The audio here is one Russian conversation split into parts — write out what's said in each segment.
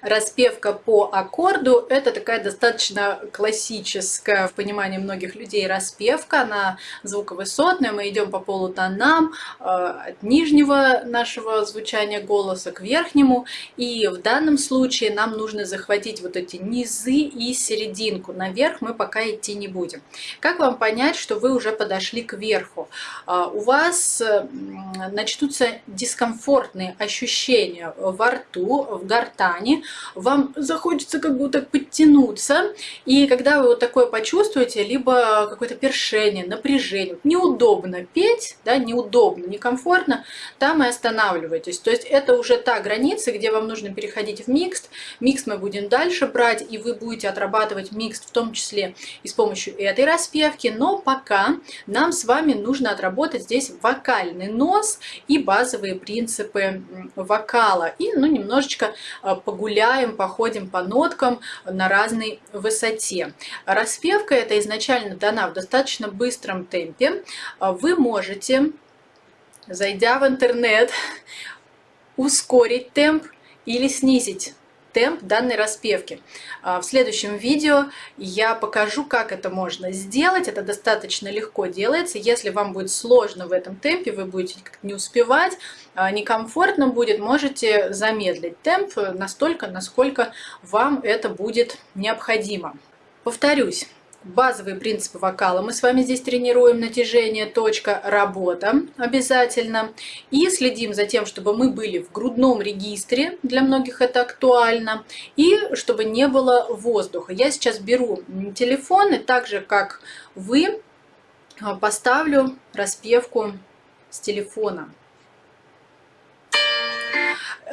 Распевка по аккорду – это такая достаточно классическая в понимании многих людей распевка. Она звуковысотная, мы идем по полутонам э, от нижнего нашего звучания голоса к верхнему. И в данном случае нам нужно захватить вот эти низы и серединку. Наверх мы пока идти не будем. Как вам понять, что вы уже подошли к верху? Э, у вас начнутся дискомфортные ощущения во рту, в гортани, вам захочется как будто подтянуться, и когда вы вот такое почувствуете, либо какое-то першение, напряжение, неудобно петь, да, неудобно, некомфортно, там и останавливайтесь. То есть это уже та граница, где вам нужно переходить в микст. Микс мы будем дальше брать, и вы будете отрабатывать микс в том числе и с помощью этой распевки, но пока нам с вами нужно отработать здесь вокальный нос и базовые принципы вокала. И ну, немножечко а, погуляем, походим по ноткам на разной высоте. Распевка это изначально дана в достаточно быстром темпе. Вы можете, зайдя в интернет, ускорить темп или снизить темп данной распевки. А, в следующем видео я покажу, как это можно сделать. Это достаточно легко делается. Если вам будет сложно в этом темпе, вы будете не успевать, а, некомфортно будет, можете замедлить темп настолько, насколько вам это будет необходимо. Повторюсь, базовые принципы вокала. Мы с вами здесь тренируем натяжение, точка, работа обязательно. И следим за тем, чтобы мы были в грудном регистре, для многих это актуально, и чтобы не было воздуха. Я сейчас беру телефон и так же, как вы, поставлю распевку с телефона.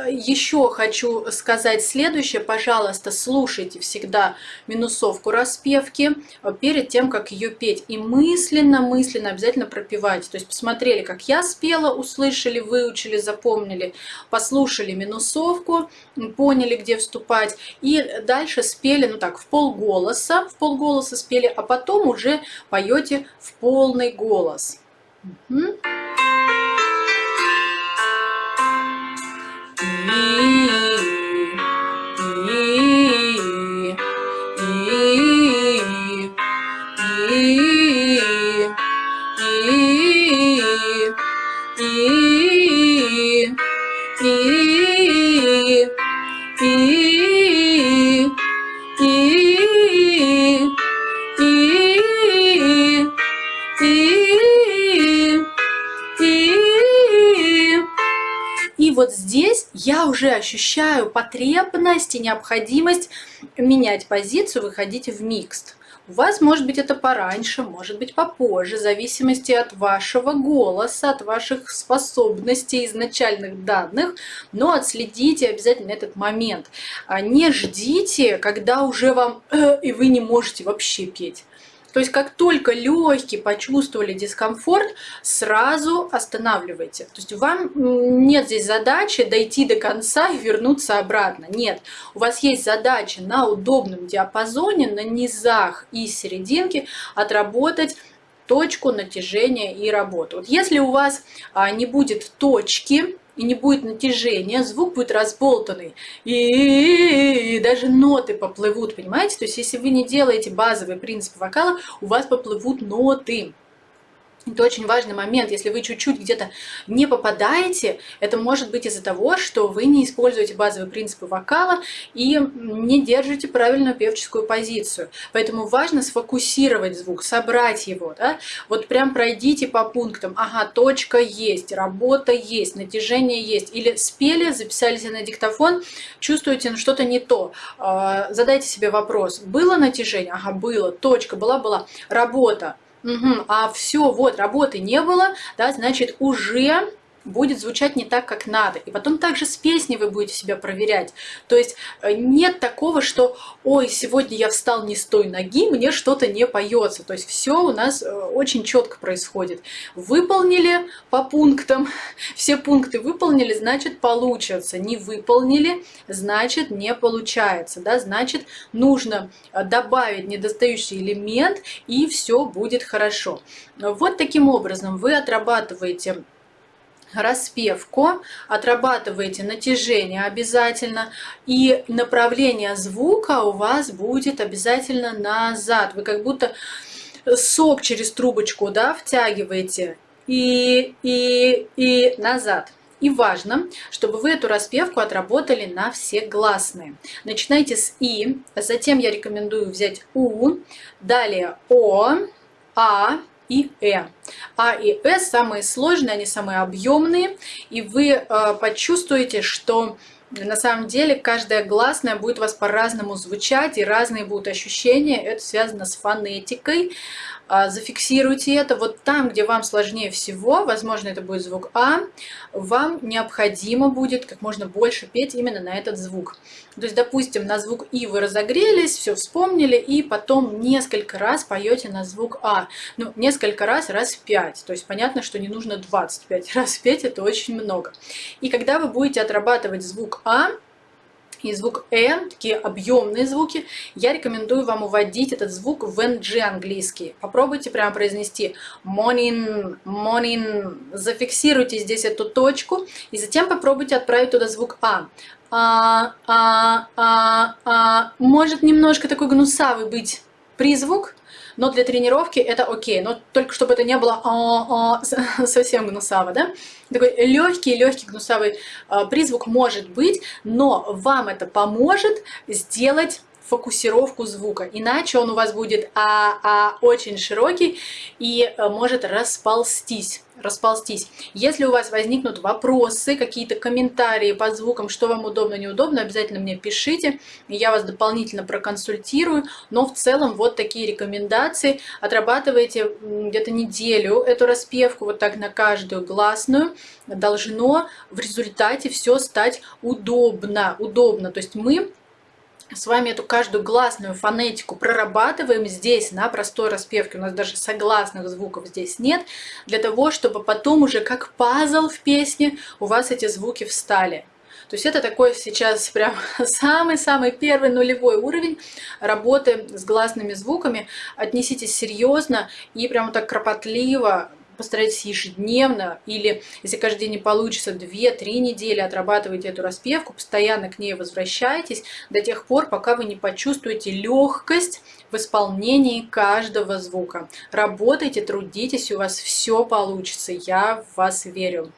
Еще хочу сказать следующее. Пожалуйста, слушайте всегда минусовку распевки перед тем, как ее петь. И мысленно, мысленно обязательно пропевайте. То есть посмотрели, как я спела, услышали, выучили, запомнили, послушали минусовку, поняли, где вступать. И дальше спели, ну так, в полголоса, в полголоса спели, а потом уже поете в полный голос. Угу. Вот здесь я уже ощущаю потребность и необходимость менять позицию, выходить в микст. У вас может быть это пораньше, может быть попозже, в зависимости от вашего голоса, от ваших способностей, изначальных данных, но отследите обязательно этот момент. А не ждите, когда уже вам э, и вы не можете вообще петь. То есть как только легкие почувствовали дискомфорт, сразу останавливайте. То есть вам нет здесь задачи дойти до конца и вернуться обратно. Нет, у вас есть задача на удобном диапазоне, на низах и серединке отработать точку натяжения и работу. Вот если у вас а, не будет точки, и не будет натяжения, звук будет разболтанный, и даже ноты поплывут, понимаете? То есть, если вы не делаете базовый принцип вокала, у вас поплывут ноты. Это очень важный момент. Если вы чуть-чуть где-то не попадаете, это может быть из-за того, что вы не используете базовые принципы вокала и не держите правильную певческую позицию. Поэтому важно сфокусировать звук, собрать его. Да? Вот прям пройдите по пунктам. Ага, точка есть, работа есть, натяжение есть. Или спели, записали себе на диктофон, чувствуете, ну, что-то не то. А, задайте себе вопрос. Было натяжение? Ага, было. Точка была-была. Работа. Угу. А все, вот, работы не было, да, значит, уже будет звучать не так, как надо. И потом также с песней вы будете себя проверять. То есть э, нет такого, что «Ой, сегодня я встал не с той ноги, мне что-то не поется». То есть все у нас э, очень четко происходит. Выполнили по пунктам, все пункты выполнили, значит получится. Не выполнили, значит не получается. Да? Значит нужно э, добавить недостающий элемент и все будет хорошо. Вот таким образом вы отрабатываете распевку, отрабатываете натяжение обязательно, и направление звука у вас будет обязательно назад. Вы как будто сок через трубочку да, втягиваете и, и, и назад. И важно, чтобы вы эту распевку отработали на все гласные. Начинайте с И, затем я рекомендую взять У, далее О, А, и Э. А и Э самые сложные, они самые объемные, и вы э, почувствуете, что на самом деле каждая гласная будет у вас по-разному звучать, и разные будут ощущения. Это связано с фонетикой. А, зафиксируйте это. Вот там, где вам сложнее всего, возможно, это будет звук А, вам необходимо будет как можно больше петь именно на этот звук. То есть, допустим, на звук И вы разогрелись, все вспомнили, и потом несколько раз поете на звук А. Ну, несколько раз, раз пять. То есть, понятно, что не нужно 25 раз петь, это очень много. И когда вы будете отрабатывать звук А, и звук «э», такие объемные звуки, я рекомендую вам уводить этот звук в NG английский. Попробуйте прямо произнести morning, morning, зафиксируйте здесь эту точку, и затем попробуйте отправить туда звук «а». А, а, а, а, может немножко такой гнусавый быть призвук, но для тренировки это окей, но только чтобы это не было а, а, совсем гнусаво, да? Такой легкий, легкий гнусавый а, призвук может быть, но вам это поможет сделать фокусировку звука, иначе он у вас будет а, а, очень широкий и а, может расползтись расползтись. Если у вас возникнут вопросы, какие-то комментарии по звукам, что вам удобно, неудобно, обязательно мне пишите, я вас дополнительно проконсультирую. Но в целом вот такие рекомендации. Отрабатывайте где-то неделю эту распевку, вот так на каждую гласную. Должно в результате все стать удобно. Удобно. То есть мы с вами эту каждую гласную фонетику прорабатываем здесь на простой распевке. У нас даже согласных звуков здесь нет. Для того, чтобы потом уже как пазл в песне у вас эти звуки встали. То есть это такой сейчас прям самый-самый первый нулевой уровень работы с гласными звуками. Отнеситесь серьезно и прям так кропотливо постарайтесь ежедневно или, если каждый день не получится, 2-3 недели отрабатывайте эту распевку, постоянно к ней возвращайтесь до тех пор, пока вы не почувствуете легкость в исполнении каждого звука. Работайте, трудитесь, у вас все получится, я в вас верю.